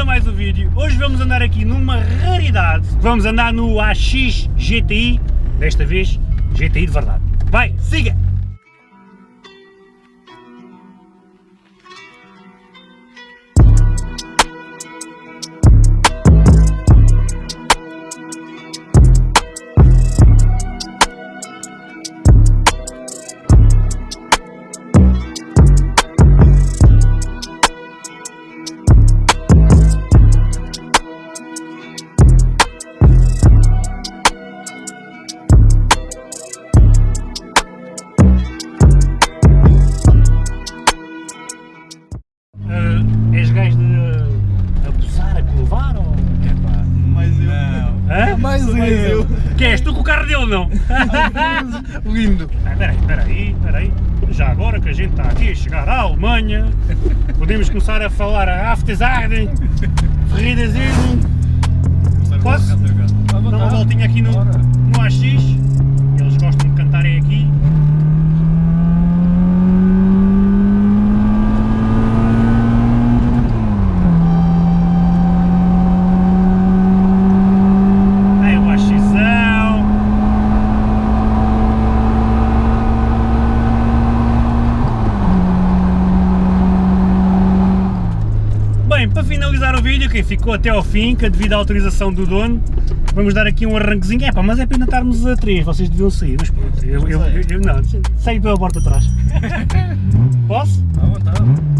a mais um vídeo. Hoje vamos andar aqui numa raridade. Vamos andar no AX GTI, desta vez GTI de verdade. Vai, siga! És gajo de abusar, a colevar ou... Epá, mais eu. Não. Hã? Mais Sou eu. Que és tu com o carro dele não? Lindo. Ah, Espera aí, espera aí, espera aí. Já agora que a gente está aqui a chegar à Alemanha, podemos começar a falar a Aftersarden, Ferridazinho, Posso? dar uma voltinha aqui no, Bora. no AX. Eles gostam de cantarem aqui. Aí o AXzão. Bem, para finalizar o vídeo, quem ficou até ao fim, que é devido à autorização do dono, vamos dar aqui um arranquezinho. É pá, mas é pena estarmos a três, vocês deviam sair, mas pronto, eu, eu, eu, eu não, saio pela porta de trás. Posso? À vontade.